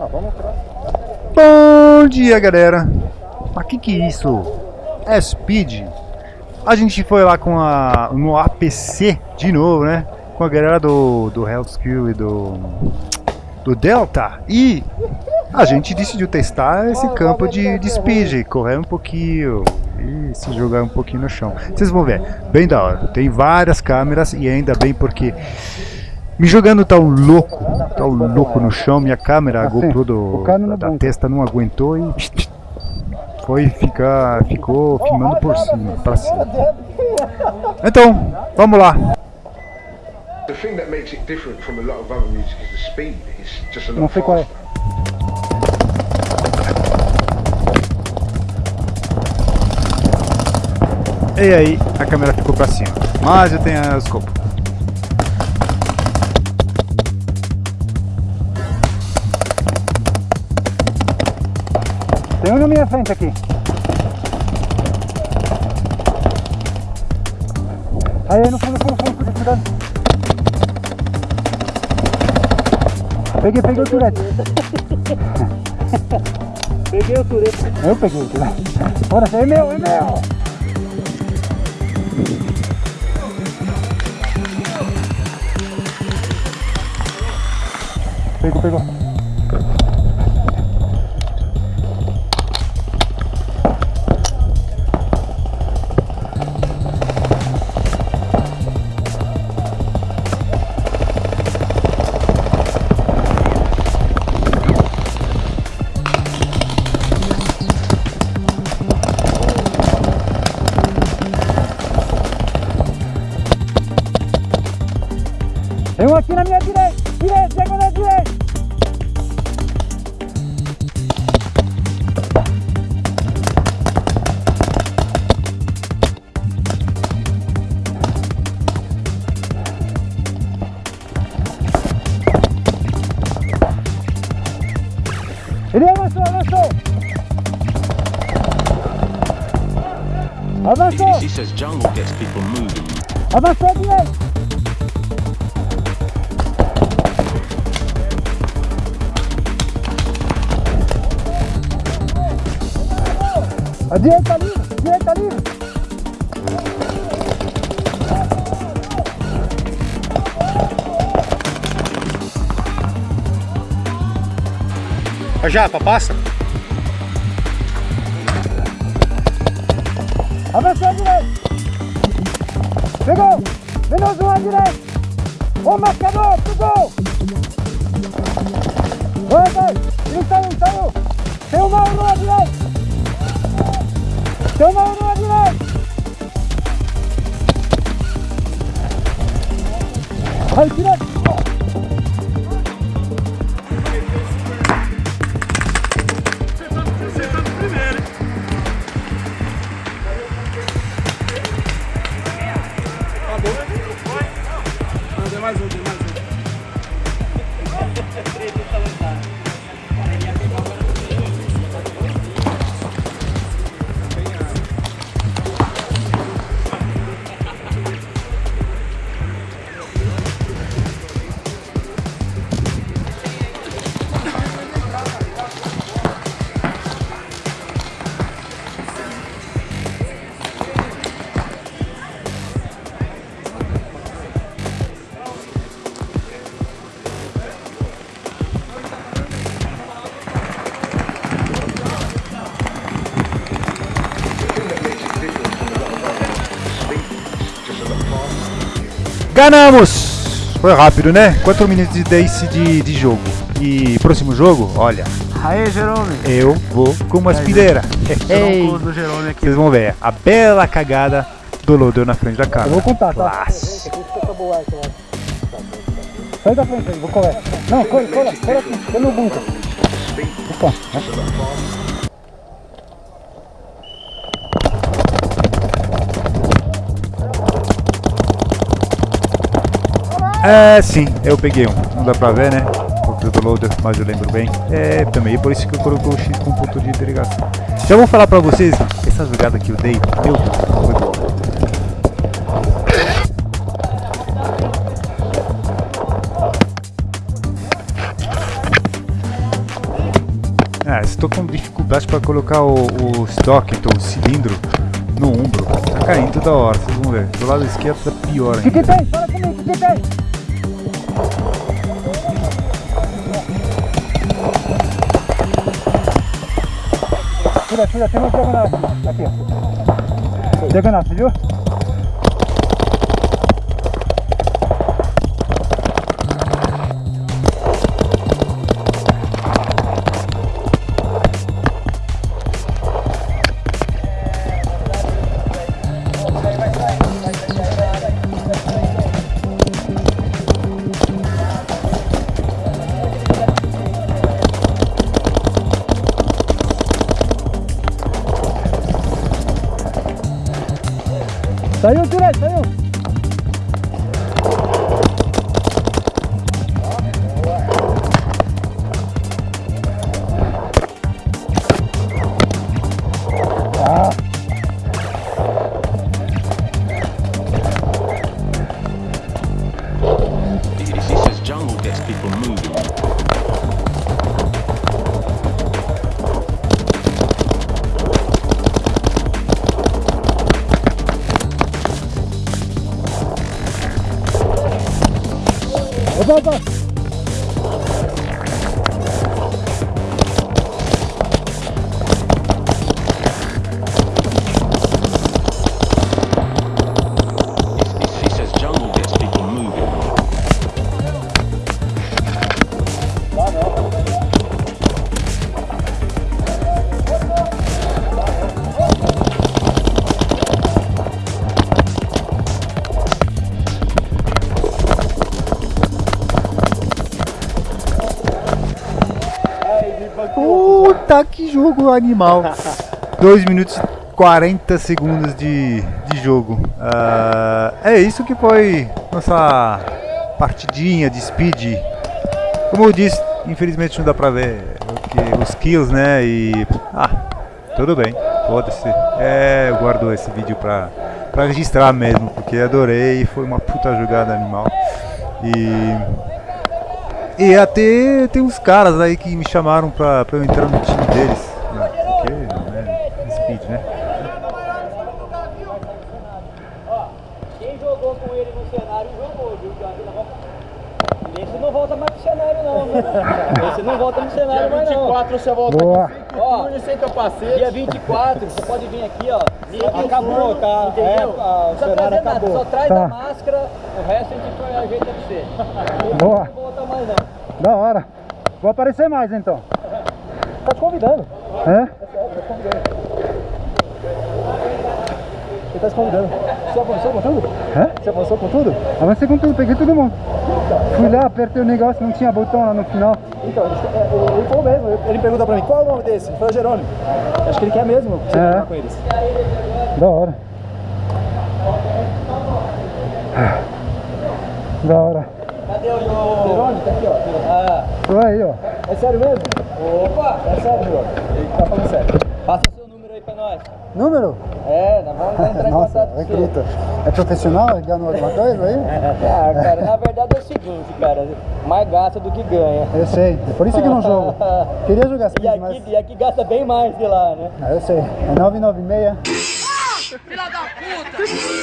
Ah, vamos pra... Bom dia, galera. Mas que que é isso? É Speed. A gente foi lá com a no APC de novo, né? Com a galera do do Hellskill e do do Delta e a gente decidiu testar esse campo de, de speed, correr um pouquinho e se jogar um pouquinho no chão. Vocês vão ver, bem da hora. Tem várias câmeras e ainda bem porque me jogando tão louco, tão louco no chão, minha câmera, a GoPro do, da, da testa não aguentou e foi ficar, ficou filmando por cima, para cima. Então, vamos lá. Não sei qual é. E aí, a câmera ficou pra cima. Mas eu tenho as copas. Tem um na minha frente aqui. Aí, aí no fundo, fundo, fundo, cuidado. Peguei, peguei o turete. Peguei o turete. Eu peguei o turete. Bora, é meu, é meu. Pegou, pegou. Um aqui na minha direita, direita, chega na direita. Ele avançou, avançou. Avançou. Moving. Avançou direito. A direita livre, direita livre. A japa, passa. Avançou à direita. Pegou. Menos um à direita. Ô marcador, pegou. Vai, vai. Ele saiu. Tem uma à direita. Ganhamos! Foi rápido, né? 4 minutos de desse de, de jogo. E próximo jogo, olha. Aê, Jerome! Eu vou com uma aspireira. aqui. Vocês vão ver a bela cagada do Loader na frente da câmera. Eu vou contar, tá? Sai da frente aí, vou colar. Não, cola, cola, cola aqui, no bunker. Opa, É, sim, eu peguei um. Não dá pra ver, né? O do loader, mas eu lembro bem. É, também, por isso que eu coloquei o X com ponto de delegação. Já vou falar pra vocês, essa jogada que eu dei, meu Deus, foi boa. É, estou com dificuldade para colocar o, o estoque, então o cilindro no ombro. Tá caindo toda hora, vocês vão ver. Do lado esquerdo tá pior ainda. que tem? Fala comigo, o que Tira, tira, tem uma diagonal aqui. Ó. Diagonal, você viu? Saiu, tirei, saiu. Opa, opa. Puta que jogo animal! 2 minutos e 40 segundos de, de jogo. Ah, é isso que foi nossa partidinha de speed. Como eu disse, infelizmente não dá pra ver os kills, né? E. Ah, tudo bem, foda-se. É, eu guardo esse vídeo pra, pra registrar mesmo, porque adorei, foi uma puta jogada animal. E. E até tem uns caras aí que me chamaram pra, pra eu entrar no time deles. Não, porque, né, speed, né? Quem jogou com ele no cenário jogou, viu? Esse não volta mais pro cenário não, volta no cenário mais não. 24 você volta Boa. Ó, sem capacete. dia 24, você pode vir aqui, ó. aqui acabou, tá? entendeu? É, o Não precisa cenário trazer nada, acabou. Só traz Tá. a máscara, o resto a gente ajeita pra você. Boa. Não volta mais não. Da hora. Vou aparecer mais então. Tá te convidando. É? Ele tá te convidando. Você avançou com tudo? É? Você avançou com tudo? Avancei com tudo, peguei todo mundo. Fui lá, apertei o negócio, não tinha botão lá no final. Então, ele, ele falou mesmo. Ele perguntou pra mim, qual é o nome desse? Foi o Jerônimo. Acho que ele quer mesmo você É. com eles. Da hora. Da hora. Cadê o Jerônimo? Tá aqui, ó. Ah. Tô aí, ó. É sério mesmo? Opa! É sério, João. Ele tá falando sério. Passa seu número aí pra nós. Número? É, nós vamos entrar em Nossa, contato com recruta. É profissional? Ganhou alguma coisa aí? Ah, cara, na verdade é o seguinte, cara. Mais gasta do que ganha. Eu sei, é por isso que não jogo. Queria jogar E speed, aqui, mas... e aqui gasta bem mais que lá, né? Ah, eu sei, é 996. Filha da puta!